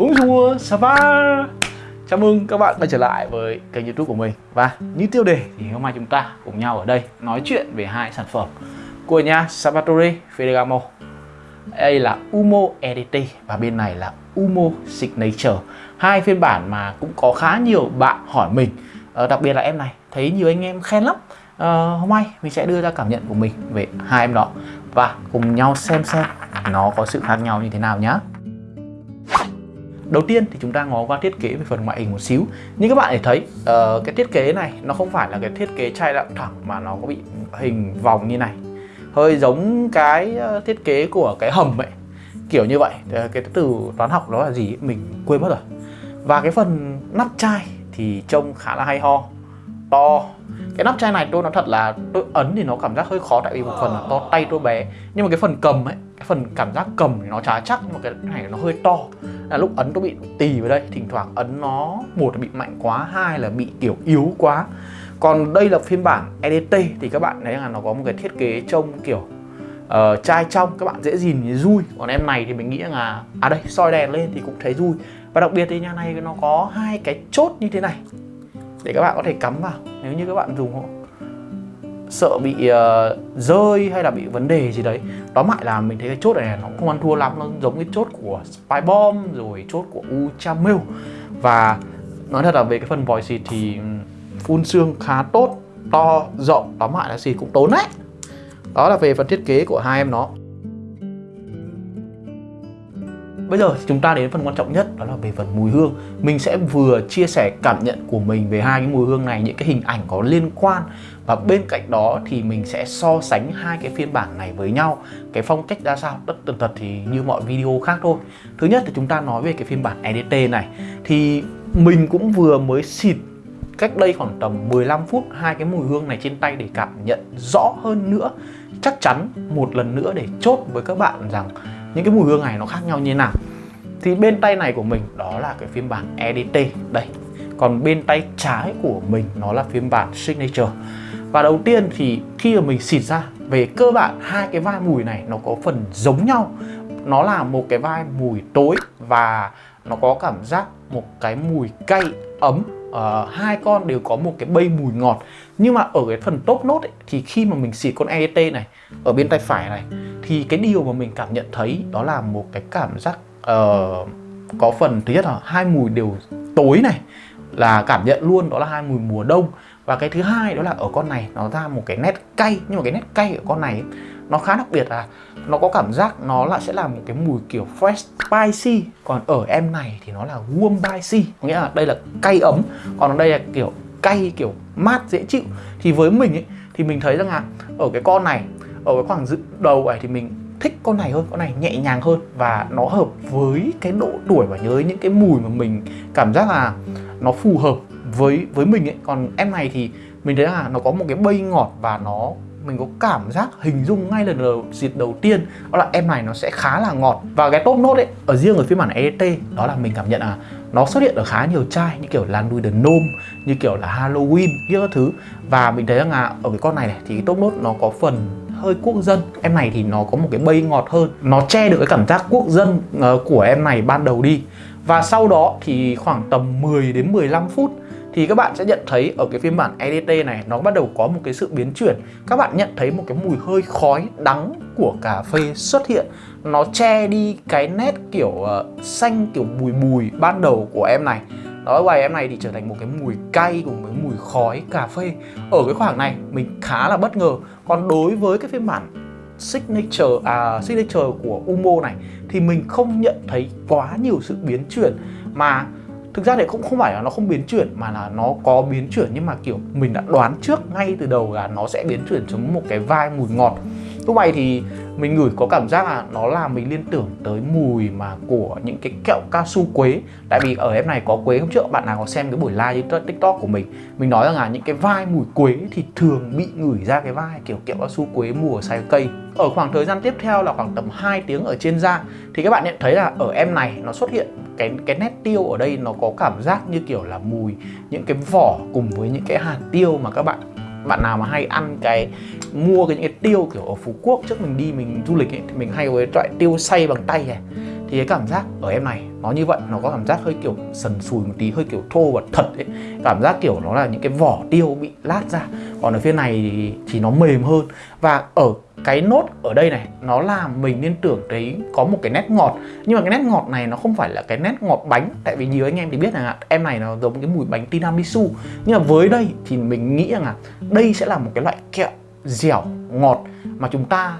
Bonjour, ça va? Chào mừng các bạn quay trở lại với kênh youtube của mình. Và như tiêu đề thì hôm nay chúng ta cùng nhau ở đây nói chuyện về hai sản phẩm của nhà Salvatore Ferragamo. Đây là Umo EDT và bên này là Umo Signature. Hai phiên bản mà cũng có khá nhiều bạn hỏi mình. Ờ, Đặc biệt là em này, thấy nhiều anh em khen lắm. Ờ, Hôm nay mình sẽ đưa ra cảm nhận của mình về hai em đó Và cùng nhau xem xem nó có sự khác nhau như thế nào nhé Đầu tiên thì chúng ta ngó qua thiết kế về phần ngoại hình một xíu. Như các bạn để thấy uh, cái thiết kế này nó không phải là cái thiết kế chai lặng thẳng mà nó có bị hình vòng như này. Hơi giống cái ờ, thiết kế của cái hầm ấy. Kiểu như vậy, ờ, cái từ toán học đó là gì mình quên mất rồi. Và cái phần nắp chai thì trông khá là hay ho. To. Cái nắp chai này tôi nói thật là tôi ấn thì nó cảm giác hơi khó tại vì một phần là to tay tôi bé. Nhưng mà cái phần cầm ấy cái phần cảm giác cầm thì nó khá chắc nhưng mà cái này nó hơi to là lúc ấn tôi bị tì vào đây thỉnh thoảng ấn nó một là bị mạnh quá hai là bị kiểu yếu quá. Còn đây là phiên bản EDT thì các bạn thấy là nó có một cái thiết kế trông kiểu uh, chai trong các bạn dễ nhìn như rui còn em này thì mình nghĩ là à đây soi đèn lên thì cũng thấy rui và đặc biệt thì nhà này nó có hai cái chốt như thế này để các bạn có thể cắm vào nếu như các bạn dùng sợ bị uh, rơi hay là bị vấn đề gì đấy. Đó mại là mình thấy cái chốt này nó không ăn thua lắm nó giống cái chốt của spy bomb rồi chốt của Uchamil và nói thật là về cái phần vòi xịt thì ừ, phun xương khá tốt to rộng tóm lại là xịt cũng tốn đấy. Đó là về phần thiết kế của hai em nó. Bây giờ chúng ta đến phần quan trọng nhất, đó là về phần mùi hương. Mình sẽ vừa chia sẻ cảm nhận của mình về hai cái mùi hương này, Những cái hình ảnh có liên quan. Và bên cạnh đó thì mình sẽ so sánh hai cái phiên bản này với nhau. Cái phong cách ra sao, Tất tần tật thì như mọi video khác thôi. Thứ nhất thì chúng ta nói về cái phiên bản EDT này. Thì mình cũng vừa mới xịt cách đây khoảng tầm 15 phút hai cái mùi hương này trên tay để cảm nhận rõ hơn nữa. Chắc chắn một lần nữa để chốt với các bạn rằng những cái mùi hương này nó khác nhau như thế nào? Thì bên tay này của mình đó là cái phiên bản EDT đây còn bên tay trái của mình nó là phiên bản Signature. Và đầu tiên thì khi mà mình xịt ra về cơ bản hai cái vai mùi này nó có phần giống nhau. Nó là một cái vai mùi tối và nó có cảm giác một cái mùi cay ấm. Uh, hai con đều có một cái bay mùi ngọt. Nhưng mà ở cái phần top nốt ấy, thì khi mà mình xịt con ET này ở bên tay phải này thì cái điều mà mình cảm nhận thấy đó là một cái cảm giác uh, có phần thứ nhất là hai mùi đều tối này là cảm nhận luôn đó là hai mùi mùa đông. Và cái thứ hai đó là ở con này nó ra một cái nét cay nhưng mà cái nét cay ở con này ấy, nó khá đặc biệt là nó có cảm giác nó lại sẽ là một cái mùi kiểu fresh spicy. Còn ở em này thì nó là warm spicy có nghĩa là đây là cay ấm còn ở đây là kiểu cay kiểu mát dễ chịu. Thì với mình ấy thì mình thấy rằng là ở cái con này ở cái khoảng dự đầu này thì mình thích con này hơn con này nhẹ nhàng hơn và nó hợp với cái độ tuổi và nhớ những cái mùi mà mình cảm giác là nó phù hợp với với mình ấy. Còn em này thì mình thấy là nó có một cái bay ngọt và nó mình có cảm giác hình dung ngay lần đầu dịp đầu tiên đó là em này nó sẽ khá là ngọt. Và cái top nốt ấy ở riêng ở phiên bản EDT đó là mình cảm nhận là nó xuất hiện ở khá nhiều chai như kiểu là nuôi the gnome như kiểu là Halloween như các thứ. Và mình thấy rằng là ở cái con này, này thì cái top nốt nó có phần hơi quốc dân. Em này thì nó có một cái bay ngọt hơn. Nó che được cái cảm giác quốc dân ờ, của em này ban đầu đi. Và sau đó thì khoảng tầm 10 đến 15 phút thì các bạn sẽ nhận thấy ở cái phiên bản EDT này nó bắt đầu có một cái sự biến chuyển. Các bạn nhận thấy một cái mùi hơi khói đắng của cà phê xuất hiện. Nó che đi cái nét kiểu uh, xanh kiểu bùi bùi ban đầu của em này đó quay em này thì trở thành một cái mùi cay cùng với mùi khói cà phê. Ở cái khoảng này mình khá là bất ngờ. Còn đối với cái phiên bản signature à, signature của Umo này thì mình không nhận thấy quá nhiều sự biến chuyển. Mà thực ra thì cũng không phải là nó không biến chuyển mà là nó có biến chuyển. Nhưng mà kiểu mình đã đoán trước ngay từ đầu là nó sẽ biến chuyển xuống một cái vai mùi ngọt. Lúc này thì mình ngửi có cảm giác là nó làm mình liên tưởng tới mùi mà của những cái kẹo cao su quế. Tại vì ở em này có quế, hôm trước bạn nào có xem cái buổi live trên tiktok của mình mình nói rằng là những cái vai mùi quế thì thường bị ngửi ra cái vai kiểu kẹo cao su quế mùa sai cây. Ở khoảng thời gian tiếp theo là khoảng tầm 2 tiếng ở trên da, thì các bạn nhận thấy là ở em này nó xuất hiện cái cái nét tiêu ở đây, nó có cảm giác như kiểu là mùi những cái vỏ cùng với những cái hạt tiêu mà các bạn bạn nào mà hay ăn cái mua cái những cái tiêu kiểu ở Phú Quốc trước mình đi mình du lịch ấy, thì mình hay có cái loại tiêu xay bằng tay này. Thì cái cảm giác ở em này nó như vậy nó có cảm giác hơi kiểu sần sùi một tí hơi kiểu thô và thật ấy. Cảm giác kiểu nó là những cái vỏ tiêu bị lát ra. Còn ở phía này thì, thì nó mềm hơn. Và ở cái nốt ở đây này nó làm mình liên tưởng thấy có một cái nét ngọt. Nhưng mà cái nét ngọt này nó không phải là cái nét ngọt bánh. Tại vì nhiều anh em thì biết rằng em này nó giống cái mùi bánh tiramisu. Nhưng mà với đây thì mình nghĩ rằng là đây sẽ là một cái loại kẹo dẻo, ngọt mà chúng ta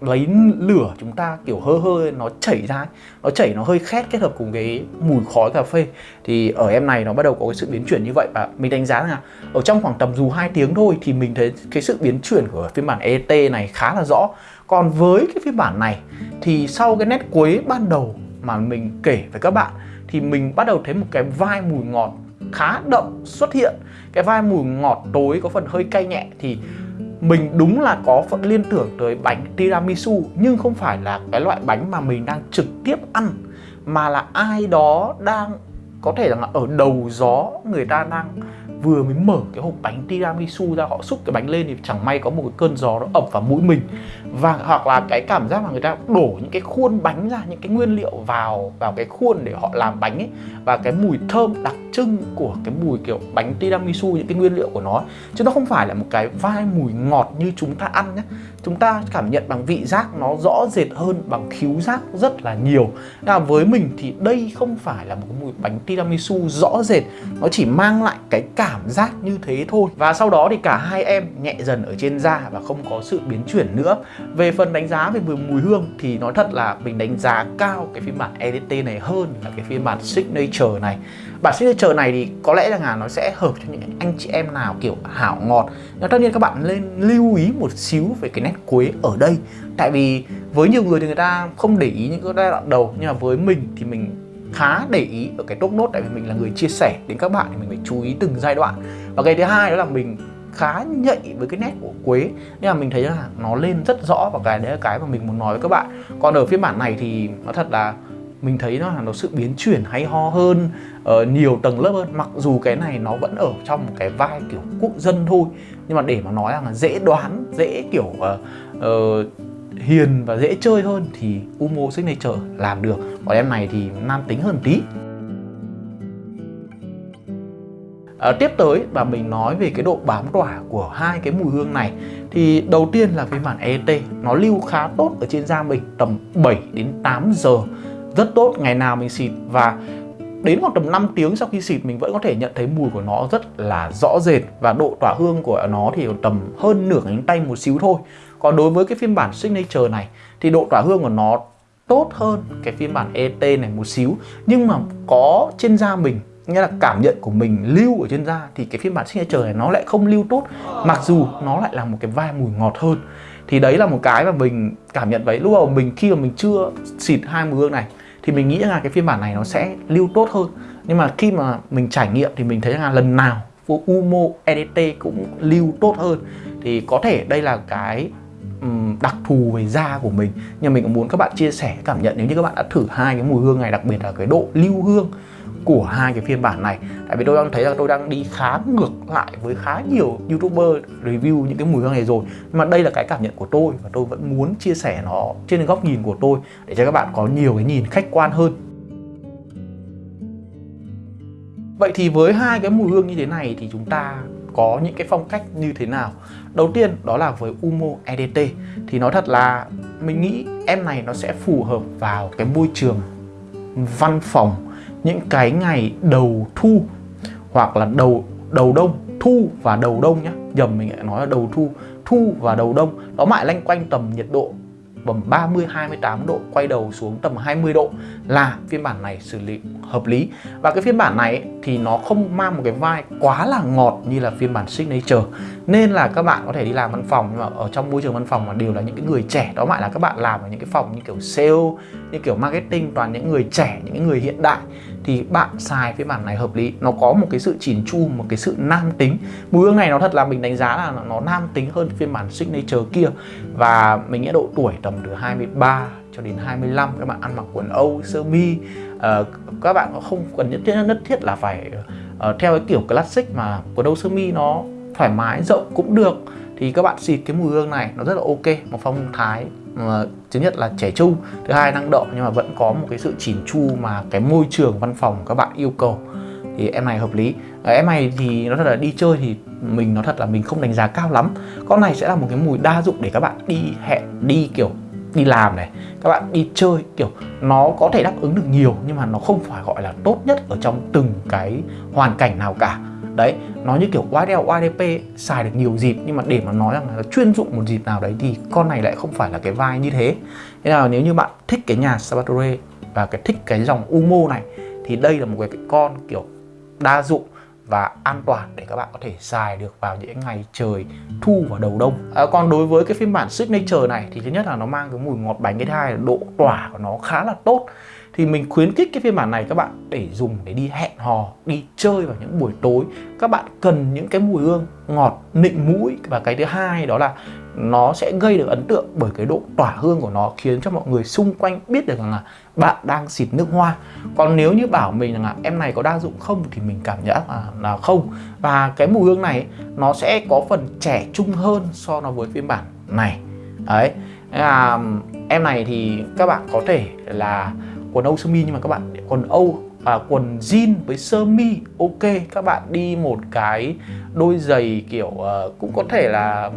lấy lửa, chúng ta kiểu hơ hơ, nó chảy ra nó chảy, nó hơi khét kết hợp cùng cái mùi khói cà phê. Thì ở em này nó bắt đầu có cái sự biến chuyển như vậy và mình đánh giá là ở trong khoảng tầm dù 2 tiếng thôi thì mình thấy cái sự biến chuyển của phiên bản ET này khá là rõ. Còn với cái phiên bản này thì sau cái nét cuối ban đầu mà mình kể với các bạn thì mình bắt đầu thấy một cái vai mùi ngọt khá đậm xuất hiện. Cái vai mùi ngọt tối có phần hơi cay nhẹ thì mình đúng là có phần liên tưởng tới bánh tiramisu, nhưng không phải là cái loại bánh mà mình đang trực tiếp ăn, mà là ai đó đang, có thể là ở đầu gió, người ta đang vừa mới mở cái hộp bánh tiramisu ra, họ xúc cái bánh lên thì chẳng may có một cái cơn gió nó ập vào mũi mình. Và, hoặc là cái cảm giác mà người ta đổ những cái khuôn bánh ra, những cái nguyên liệu vào vào cái khuôn để họ làm bánh ấy, và cái mùi thơm đặc trưng của cái mùi kiểu bánh tiramisu, những cái nguyên liệu của nó, chứ nó không phải là một cái vai mùi ngọt như chúng ta ăn nhé chúng ta cảm nhận bằng vị giác nó rõ rệt hơn, bằng khíu giác rất là nhiều. Là với mình thì đây không phải là một cái mùi bánh tiramisu rõ rệt, nó chỉ mang lại cái cảm giác như thế thôi. Và sau đó thì cả hai em nhẹ dần ở trên da và không có sự biến chuyển nữa. Về phần đánh giá về mùi hương thì nói thật là mình đánh giá cao cái phiên bản EDT này hơn là cái phiên bản Signature này bản signature này thì có lẽ là nó sẽ hợp cho những anh chị em nào kiểu hảo ngọt. Nhưng tất nhiên các bạn nên lưu ý một xíu về cái nét quế ở đây. Tại vì với nhiều người thì người ta không để ý những cái giai đoạn đầu, nhưng mà với mình thì mình khá để ý ở cái top nốt tại vì mình là người chia sẻ đến các bạn thì mình phải chú ý từng giai đoạn. Và cái thứ hai đó là mình khá nhạy với cái nét của quế nên là mình thấy là nó lên rất rõ và cái đấy là cái mà mình muốn nói với các bạn. Còn ở phiên bản này thì nó thật là mình thấy nó là nó sự biến chuyển hay ho hơn uh, nhiều tầng lớp hơn. Mặc dù cái này nó vẫn ở trong một cái vai kiểu quốc dân thôi nhưng mà để mà nói là dễ đoán dễ kiểu uh, uh, hiền và dễ chơi hơn thì Umo Signature làm được. Còn em này thì nam tính hơn tí. À, tiếp tới và mình nói về cái độ bám tỏa của hai cái mùi hương này thì đầu tiên là phiên bản ET nó lưu khá tốt ở trên da mình tầm 7 đến 8 giờ rất tốt, ngày nào mình xịt. Và đến khoảng tầm 5 tiếng sau khi xịt, mình vẫn có thể nhận thấy mùi của nó rất là rõ rệt. Và độ tỏa hương của nó thì tầm hơn nửa cánh tay một xíu thôi. Còn đối với cái phiên bản Signature này, thì độ tỏa hương của nó tốt hơn cái phiên bản ET này một xíu. Nhưng mà có trên da mình, nghĩa là cảm nhận của mình lưu ở trên da, thì cái phiên bản Signature này nó lại không lưu tốt. Mặc dù nó lại là một cái vai mùi ngọt hơn. Thì đấy là một cái mà mình cảm nhận vậy. Lúc đầu mình, khi mà mình chưa xịt hai mùi hương này thì mình nghĩ là cái phiên bản này nó sẽ lưu tốt hơn. Nhưng mà khi mà mình trải nghiệm thì mình thấy là lần nào Umo EDT cũng lưu tốt hơn. Thì có thể đây là cái đặc thù về da của mình. Nhưng mình cũng muốn các bạn chia sẻ cảm nhận. Nếu như các bạn đã thử hai cái mùi hương này, đặc biệt là cái độ lưu hương của hai cái phiên bản này. Tại vì tôi đang thấy là tôi đang đi khá ngược lại với khá nhiều youtuber review những cái mùi hương này rồi. Nhưng mà đây là cái cảm nhận của tôi và tôi vẫn muốn chia sẻ nó trên góc nhìn của tôi để cho các bạn có nhiều cái nhìn khách quan hơn. Vậy thì với hai cái mùi hương như thế này thì chúng ta có những cái phong cách như thế nào? Đầu tiên đó là với Umo EDT thì nói thật là mình nghĩ em này nó sẽ phù hợp vào cái môi trường văn phòng những cái ngày đầu thu, hoặc là đầu đầu đông, thu và đầu đông nhá. Nhầm, mình lại nói là đầu thu thu và đầu đông. Nó mãi lanh quanh tầm nhiệt độ tầm 30 28 độ, quay đầu xuống tầm 20 độ là phiên bản này xử lý hợp lý. Và cái phiên bản này thì nó không mang một cái vai quá là ngọt như là phiên bản signature. Nên là các bạn có thể đi làm văn phòng, nhưng mà ở trong môi trường văn phòng mà đều là những cái người trẻ, đó mãi là các bạn làm ở những cái phòng như kiểu sale, như kiểu marketing, toàn những người trẻ, những người hiện đại thì bạn xài phiên bản này hợp lý. Nó có một cái sự chỉn chu một cái sự nam tính. Mùi hương này nó thật là mình đánh giá là nó nam tính hơn phiên bản signature kia. Và mình nghĩ độ tuổi tầm từ 23 cho đến 25 các bạn ăn mặc quần âu sơ mi uh, các bạn không cần nhất thiết nhất thiết là phải uh, theo cái kiểu classic mà quần âu sơ mi nó thoải mái rộng cũng được. Thì các bạn xịt cái mùi hương này nó rất là ok một phong thái thứ nhất là trẻ trung thứ hai năng động nhưng mà vẫn có một cái sự chỉn chu mà cái môi trường văn phòng các bạn yêu cầu. Thì em này hợp lý. À, em này thì nó thật là đi chơi thì mình nó thật là mình không đánh giá cao lắm. Con này sẽ là một cái mùi đa dụng để các bạn đi hẹn đi kiểu đi làm này các bạn đi chơi kiểu nó có thể đáp ứng được nhiều nhưng mà nó không phải gọi là tốt nhất ở trong từng cái hoàn cảnh nào cả đấy, nó như kiểu YDL YDP xài được nhiều dịp, nhưng mà để mà nói rằng là chuyên dụng một dịp nào đấy thì con này lại không phải là cái vai như thế. Thế nào, nếu như bạn thích cái nhà Sabatore và cái thích cái dòng Umo này, thì đây là một cái con kiểu đa dụng và an toàn để các bạn có thể xài được vào những ngày trời thu và đầu đông. À, còn đối với cái phiên bản signature này thì thứ nhất là nó mang cái mùi ngọt bánh cái thứ hai là độ tỏa của nó khá là tốt. Thì mình khuyến khích cái phiên bản này các bạn để dùng để đi hẹn hò đi chơi vào những buổi tối. Các bạn cần những cái mùi hương ngọt nịnh mũi. Và cái thứ hai đó là nó sẽ gây được ấn tượng bởi cái độ tỏa hương của nó khiến cho mọi người xung quanh biết được rằng là bạn đang xịt nước hoa. Còn nếu như bảo mình rằng là em này có đa dụng không thì mình cảm nhận là, là không. Và cái mùi hương này nó sẽ có phần trẻ trung hơn so với phiên bản này. Đấy. À, em này thì các bạn có thể là quần âu sơ mi nhưng mà các bạn quần âu à, quần jean với sơ mi ok. Các bạn đi một cái đôi giày kiểu uh, cũng có thể là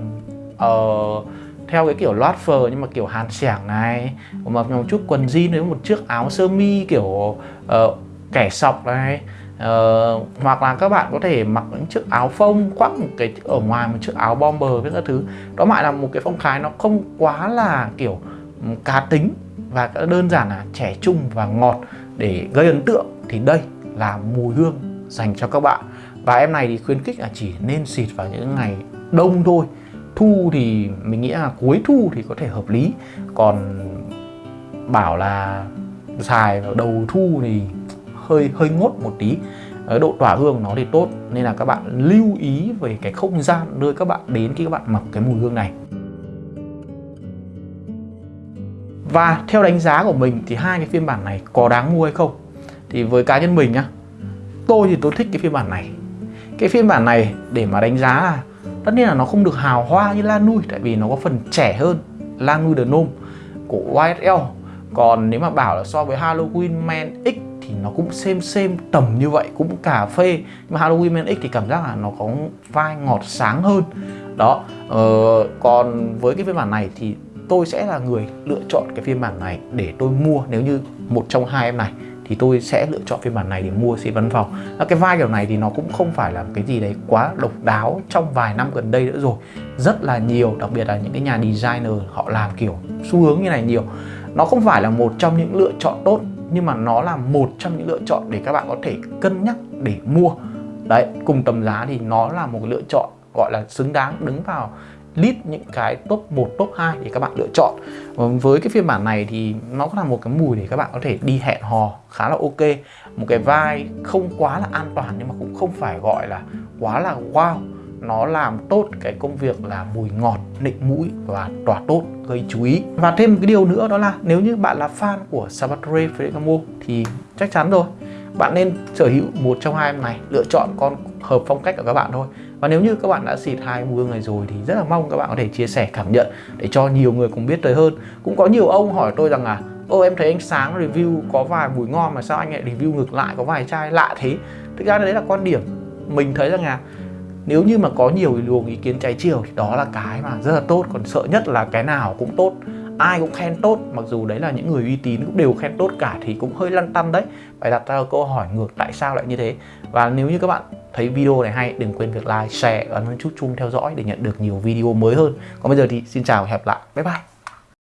uh, theo cái kiểu loát phờ nhưng mà kiểu hàn sẻng này mặc một chút quần jean với một chiếc áo sơ mi kiểu uh, kẻ sọc này. Uh, hoặc là các bạn có thể mặc những chiếc áo phông khoác một cái ở ngoài một chiếc áo bomber với các thứ. Đó lại là một cái phong thái nó không quá là kiểu ừ, cá tính và đơn giản là trẻ trung và ngọt để gây ấn tượng. Thì đây là mùi hương dành cho các bạn. Và em này thì khuyến khích là chỉ nên xịt vào những ngày đông thôi thu thì mình nghĩ là cuối thu thì có thể hợp lý. Còn bảo là xài vào đầu thu thì hơi hơi ngốt một tí. Độ tỏa hương nó thì tốt, nên là các bạn lưu ý về cái không gian nơi các bạn đến khi các bạn mặc cái mùi hương này. Và theo đánh giá của mình thì hai cái phiên bản này có đáng mua hay không? Thì với cá nhân mình nhá, tôi thì tôi thích cái phiên bản này. Cái phiên bản này để mà đánh giá là tất nhiên là nó không được hào hoa như Lan Nui tại vì nó có phần trẻ hơn Lan Nui The Gnome của YSL còn nếu mà bảo là so với Halloween Man X thì nó cũng xem xem tầm như vậy cũng cà phê. Nhưng mà Halloween Man X thì cảm giác là nó có vai ngọt sáng hơn. Đó ờ, còn với cái phiên bản này thì tôi sẽ là người lựa chọn cái phiên bản này để tôi mua nếu như một trong hai em này thì tôi sẽ lựa chọn phiên bản này để mua xe văn phòng. Cái vai kiểu này thì nó cũng không phải là cái gì đấy quá độc đáo trong vài năm gần đây nữa rồi. Rất là nhiều, đặc biệt là những cái nhà designer họ làm kiểu xu hướng như này nhiều. Nó không phải là một trong những lựa chọn tốt, nhưng mà nó là một trong những lựa chọn để các bạn có thể cân nhắc để mua. Đấy, cùng tầm giá thì nó là một lựa chọn gọi là xứng đáng đứng vào list những cái top 1, top 2 để các bạn lựa chọn. Vâng, với cái phiên bản này thì nó là một cái mùi để các bạn có thể đi hẹn hò khá là ok. Một cái vai không quá là an toàn nhưng mà cũng không phải gọi là quá là wow. Nó làm tốt cái công việc là mùi ngọt, nịnh mũi và tỏa tốt gây chú ý. Và thêm một cái điều nữa đó là nếu như bạn là fan của Salvatore Ferragamo thì chắc chắn rồi. Bạn nên sở hữu một trong hai em này lựa chọn con hợp phong cách của các bạn thôi và nếu như các bạn đã xịt hai mùi hương này rồi thì rất là mong các bạn có thể chia sẻ cảm nhận để cho nhiều người cùng biết tới hơn. Cũng có nhiều ông hỏi tôi rằng là ô em thấy anh sáng review có vài mùi ngon mà sao anh lại review ngược lại, có vài chai lạ thế? Thực ra đấy là quan điểm mình thấy rằng là nếu như mà có nhiều luồng ý kiến trái chiều thì đó là cái mà rất là tốt, còn sợ nhất là cái nào cũng tốt ai cũng khen tốt, mặc dù đấy là những người uy tín cũng đều khen tốt cả thì cũng hơi lăn tăn đấy. Phải đặt ra câu hỏi ngược tại sao lại như thế? Và nếu như các bạn thấy video này hay, đừng quên việc like, share và ấn chút chung theo dõi để nhận được nhiều video mới hơn. Còn bây giờ thì xin chào và hẹn gặp lại. Bye bye.